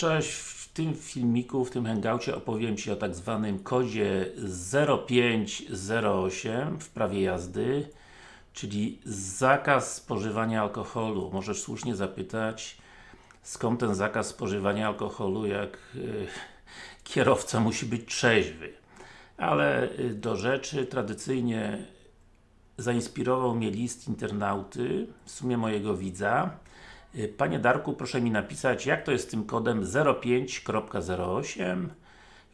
Cześć, w tym filmiku, w tym hangoucie opowiem Ci o tak zwanym kodzie 0508 w prawie jazdy czyli zakaz spożywania alkoholu. Możesz słusznie zapytać skąd ten zakaz spożywania alkoholu, jak y, kierowca musi być trzeźwy. Ale y, do rzeczy, tradycyjnie zainspirował mnie list internauty, w sumie mojego widza, Panie Darku, proszę mi napisać, jak to jest z tym kodem 05.08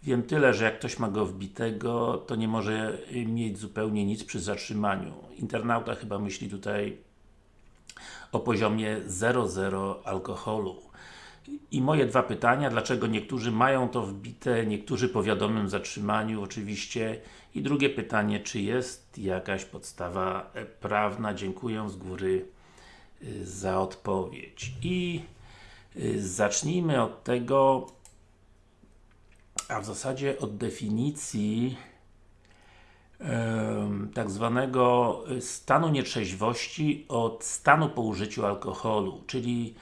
Wiem tyle, że jak ktoś ma go wbitego, to nie może mieć zupełnie nic przy zatrzymaniu. Internauta chyba myśli tutaj o poziomie 0,0 alkoholu. I moje dwa pytania, dlaczego niektórzy mają to wbite, niektórzy po wiadomym zatrzymaniu oczywiście. I drugie pytanie, czy jest jakaś podstawa prawna? Dziękuję z góry Y, za odpowiedź. I y, zacznijmy od tego, a w zasadzie od definicji tak zwanego stanu nietrzeźwości od stanu po użyciu alkoholu, czyli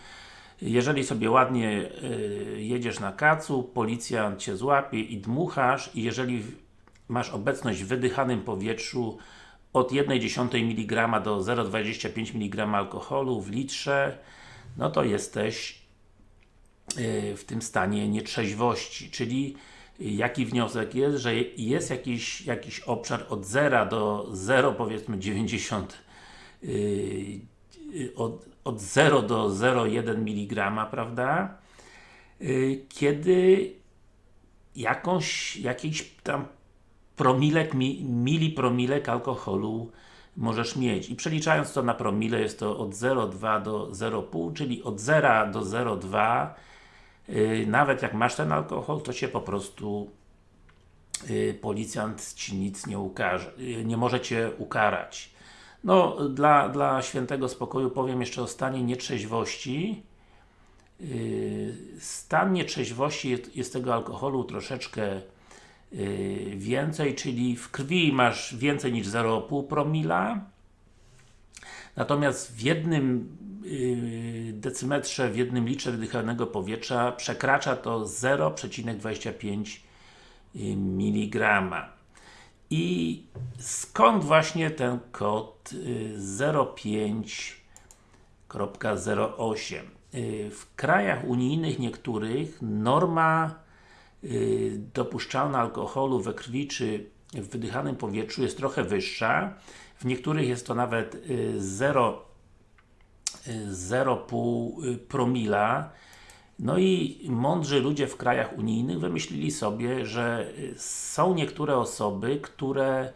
jeżeli sobie ładnie y, jedziesz na kacu, policjant Cię złapie i dmuchasz i jeżeli masz obecność w wydychanym powietrzu od 1,1 mg do 0,25 mg alkoholu w litrze, no to jesteś y, w tym stanie nietrzeźwości, czyli jaki wniosek jest, że jest jakiś, jakiś obszar od 0 do 0 powiedzmy 90 yy, od, od 0 do 0,1 mg, prawda? Kiedy jakąś, jakiś tam promilek, mi, milipromilek alkoholu możesz mieć. I przeliczając to na promile jest to od 0,2 do 0,5, czyli od 0 do 0,2 yy, nawet jak masz ten alkohol, to się po prostu yy, policjant Ci nic nie ukaże, yy, nie może Cię ukarać. No, dla, dla świętego spokoju powiem jeszcze o stanie nietrzeźwości. Yy, stan nietrzeźwości jest, jest tego alkoholu troszeczkę Y, więcej, czyli w krwi masz więcej niż 0,5 promila. Natomiast w jednym y, decymetrze, w jednym litrze wydychanego powietrza przekracza to 0,25 mg i skąd właśnie ten kod 05.08 y, w krajach unijnych niektórych norma Y, dopuszczalna alkoholu we krwi czy w wydychanym powietrzu jest trochę wyższa. W niektórych jest to nawet 0,5 y, y, promila. No i mądrzy ludzie w krajach unijnych wymyślili sobie, że są niektóre osoby, które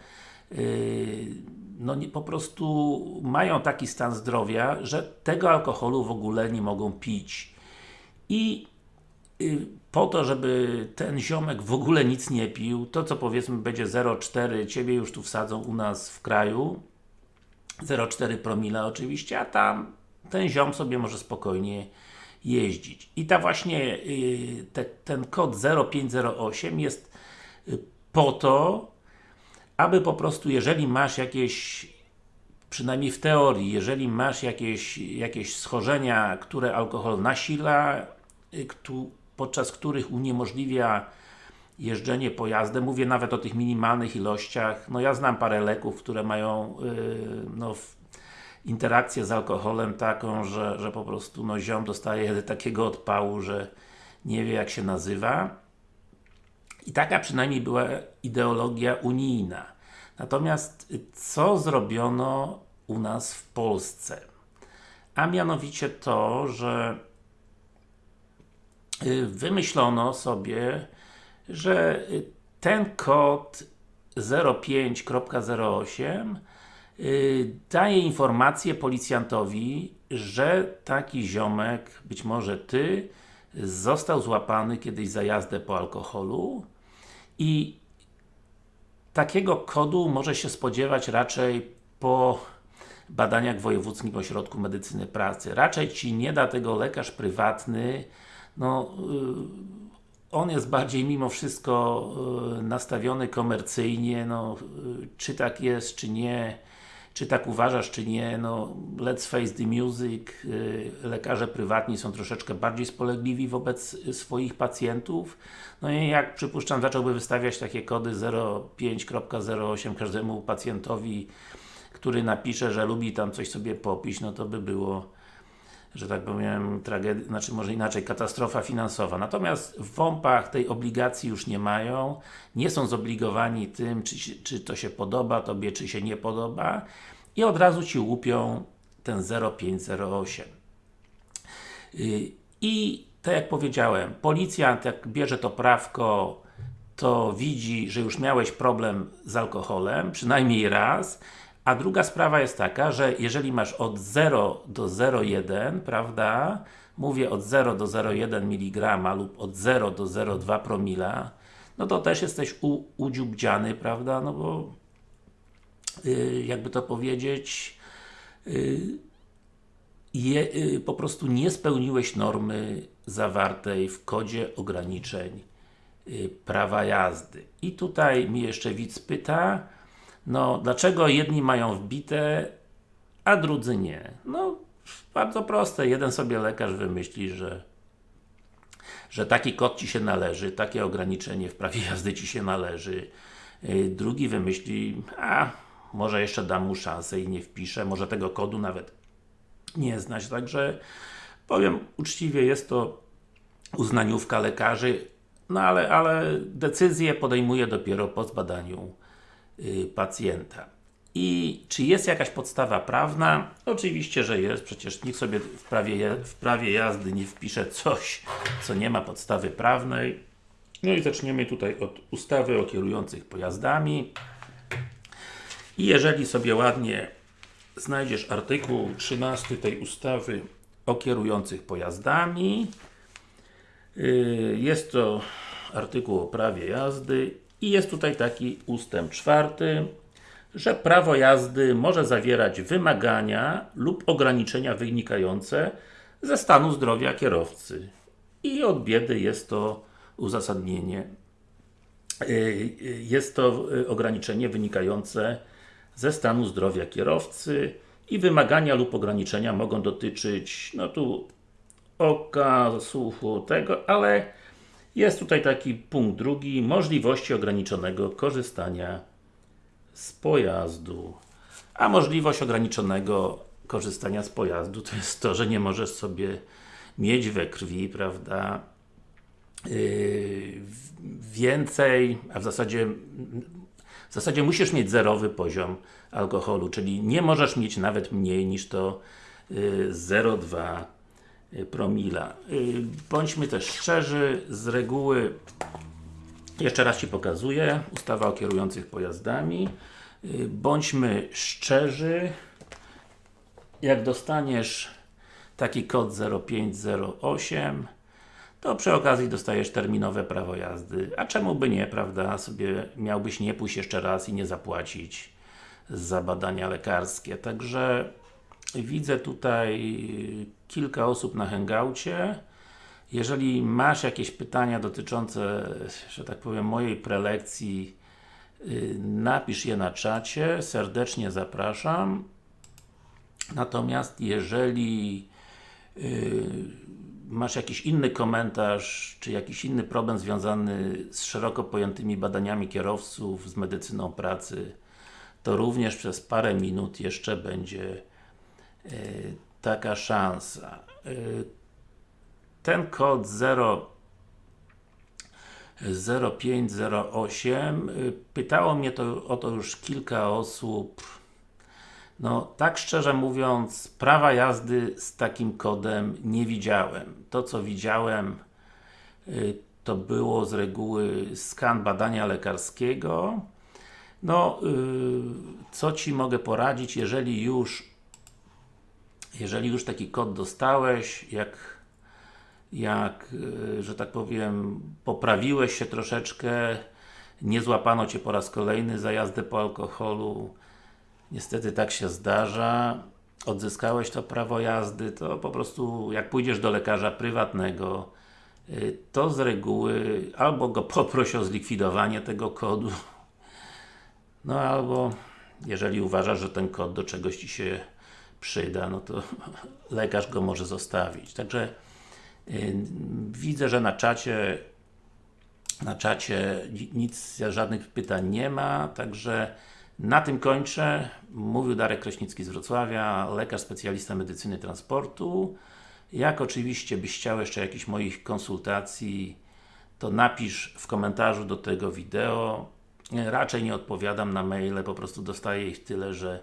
no po prostu mają taki stan zdrowia, że tego alkoholu w ogóle nie mogą pić. I po to, żeby ten ziomek w ogóle nic nie pił, to co powiedzmy będzie 0,4, Ciebie już tu wsadzą u nas w kraju 0,4 promila oczywiście, a tam ten ziom sobie może spokojnie jeździć. I ta właśnie y, te, ten kod 0508 jest y, po to, aby po prostu, jeżeli masz jakieś przynajmniej w teorii, jeżeli masz jakieś, jakieś schorzenia, które alkohol nasila, y, podczas których uniemożliwia jeżdżenie pojazdem, mówię nawet o tych minimalnych ilościach, no ja znam parę leków, które mają yy, no, interakcję z alkoholem taką, że, że po prostu no, ziom dostaje takiego odpału, że nie wie jak się nazywa i taka przynajmniej była ideologia unijna. Natomiast co zrobiono u nas w Polsce? A mianowicie to, że wymyślono sobie, że ten kod 05.08 y, daje informację policjantowi, że taki ziomek, być może Ty, został złapany kiedyś za jazdę po alkoholu i takiego kodu może się spodziewać raczej po badaniach w Wojewódzkim Ośrodku Medycyny Pracy. Raczej Ci nie da tego lekarz prywatny, no y, on jest bardziej mimo wszystko y, nastawiony komercyjnie, no, y, czy tak jest, czy nie, czy tak uważasz, czy nie, no let's face the music, lekarze prywatni są troszeczkę bardziej spolegliwi wobec swoich pacjentów. No i jak przypuszczam, zacząłby wystawiać takie kody 05.08 każdemu pacjentowi, który napisze, że lubi tam coś sobie popić, no to by było że tak powiem, tragedia, znaczy może inaczej, katastrofa finansowa. Natomiast w WOMP-ach tej obligacji już nie mają, nie są zobligowani tym, czy, czy to się podoba Tobie, czy się nie podoba i od razu Ci łupią ten 0508. Yy, I tak jak powiedziałem, policjant jak bierze to prawko, to widzi, że już miałeś problem z alkoholem, przynajmniej raz, a druga sprawa jest taka, że jeżeli masz od 0 do 0,1, prawda, mówię od 0 do 0,1 mg lub od 0 do 0,2 promila, no to też jesteś u, udziubdziany, prawda, no bo yy, jakby to powiedzieć yy, je, yy, po prostu nie spełniłeś normy zawartej w kodzie ograniczeń y, prawa jazdy. I tutaj mi jeszcze widz pyta, no, dlaczego jedni mają wbite, a drudzy nie? No, bardzo proste. Jeden sobie lekarz wymyśli, że że taki kod Ci się należy, takie ograniczenie w prawie jazdy Ci się należy. Y, drugi wymyśli, a może jeszcze dam mu szansę i nie wpiszę, może tego kodu nawet nie znać. Także powiem uczciwie, jest to uznaniówka lekarzy, no ale, ale decyzję podejmuje dopiero po zbadaniu pacjenta. I czy jest jakaś podstawa prawna? Oczywiście, że jest, przecież nikt sobie w prawie, w prawie jazdy nie wpisze coś, co nie ma podstawy prawnej. No i zaczniemy tutaj od ustawy o kierujących pojazdami. I jeżeli sobie ładnie znajdziesz artykuł 13 tej ustawy o kierujących pojazdami, y, jest to artykuł o prawie jazdy i jest tutaj taki ustęp czwarty, że prawo jazdy może zawierać wymagania lub ograniczenia wynikające ze stanu zdrowia kierowcy. I od biedy jest to uzasadnienie. Y, jest to ograniczenie wynikające ze stanu zdrowia kierowcy i wymagania lub ograniczenia mogą dotyczyć, no tu oka, słuchu, tego, ale jest tutaj taki punkt drugi, możliwości ograniczonego korzystania z pojazdu. A możliwość ograniczonego korzystania z pojazdu to jest to, że nie możesz sobie mieć we krwi, prawda, yy, więcej, a w zasadzie w zasadzie musisz mieć zerowy poziom alkoholu, czyli nie możesz mieć nawet mniej niż to yy, 0,2 Y, promila. Y, bądźmy też szczerzy, z reguły jeszcze raz Ci pokazuję, ustawa o kierujących pojazdami. Y, bądźmy szczerzy, jak dostaniesz taki kod 0508 to przy okazji dostajesz terminowe prawo jazdy. A czemu by nie, prawda? Sobie miałbyś nie pójść jeszcze raz i nie zapłacić za badania lekarskie. Także widzę tutaj kilka osób na hangoucie. Jeżeli masz jakieś pytania dotyczące, że tak powiem, mojej prelekcji, y, napisz je na czacie, serdecznie zapraszam. Natomiast jeżeli y, masz jakiś inny komentarz, czy jakiś inny problem związany z szeroko pojętymi badaniami kierowców, z medycyną pracy, to również przez parę minut jeszcze będzie y, taka szansa. Y, ten kod 0 0508 y, pytało mnie to, o to już kilka osób no, tak szczerze mówiąc, prawa jazdy z takim kodem nie widziałem. To co widziałem to było z reguły skan badania lekarskiego. No, co Ci mogę poradzić, jeżeli już jeżeli już taki kod dostałeś, jak jak, e, że tak powiem, poprawiłeś się troszeczkę, nie złapano Cię po raz kolejny za jazdę po alkoholu, niestety tak się zdarza, odzyskałeś to prawo jazdy, to po prostu jak pójdziesz do lekarza prywatnego, e, to z reguły albo go poproś o zlikwidowanie tego kodu, no albo jeżeli uważasz, że ten kod do czegoś Ci się przyda, no to lekarz go może zostawić. Także y, widzę, że na czacie na czacie nic, żadnych pytań nie ma, także na tym kończę. Mówił Darek Kraśnicki z Wrocławia, lekarz specjalista medycyny transportu. Jak oczywiście byś chciał jeszcze jakichś moich konsultacji, to napisz w komentarzu do tego wideo. Raczej nie odpowiadam na maile, po prostu dostaję ich tyle, że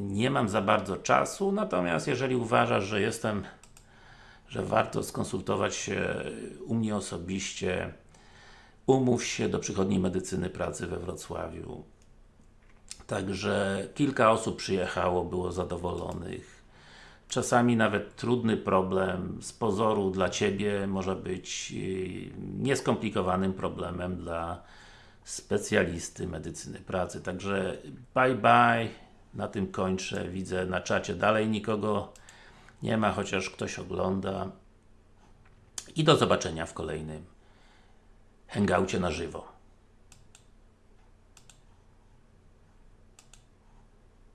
nie mam za bardzo czasu, natomiast jeżeli uważasz, że jestem, że warto skonsultować się u mnie osobiście, umów się do przychodni medycyny pracy we Wrocławiu. Także kilka osób przyjechało, było zadowolonych. Czasami nawet trudny problem z pozoru dla Ciebie może być yy, nieskomplikowanym problemem dla specjalisty medycyny pracy. Także bye bye, na tym kończę. Widzę na czacie dalej nikogo nie ma, chociaż ktoś ogląda. I do zobaczenia w kolejnym hangoucie na żywo.